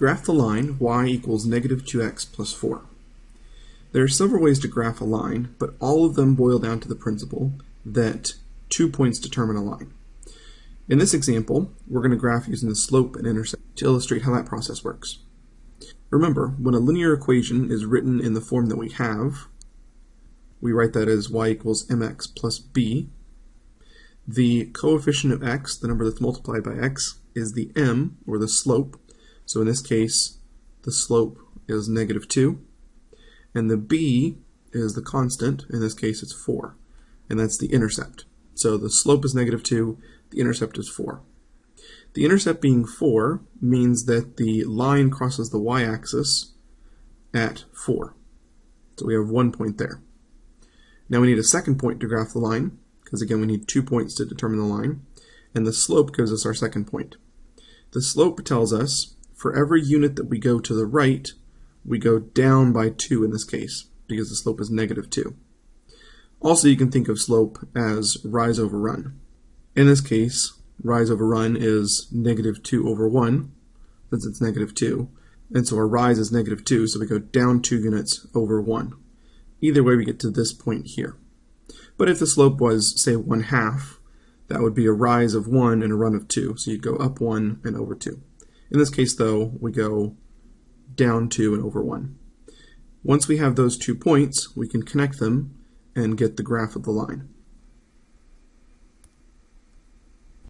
Graph the line y equals negative 2x plus 4. There are several ways to graph a line, but all of them boil down to the principle that two points determine a line. In this example, we're going to graph using the slope and intercept to illustrate how that process works. Remember, when a linear equation is written in the form that we have, we write that as y equals mx plus b. The coefficient of x, the number that's multiplied by x, is the m, or the slope. So in this case, the slope is negative 2. And the b is the constant. In this case, it's 4. And that's the intercept. So the slope is negative 2, the intercept is 4. The intercept being 4 means that the line crosses the y-axis at 4. So we have one point there. Now we need a second point to graph the line, because again we need two points to determine the line, and the slope gives us our second point. The slope tells us for every unit that we go to the right, we go down by 2 in this case, because the slope is negative 2. Also, you can think of slope as rise over run. In this case, rise over run is negative 2 over 1, since it's negative 2. And so our rise is negative 2, so we go down 2 units over 1. Either way, we get to this point here. But if the slope was, say, 1 half, that would be a rise of 1 and a run of 2. So you'd go up 1 and over 2. In this case, though, we go down 2 and over 1. Once we have those two points, we can connect them and get the graph of the line.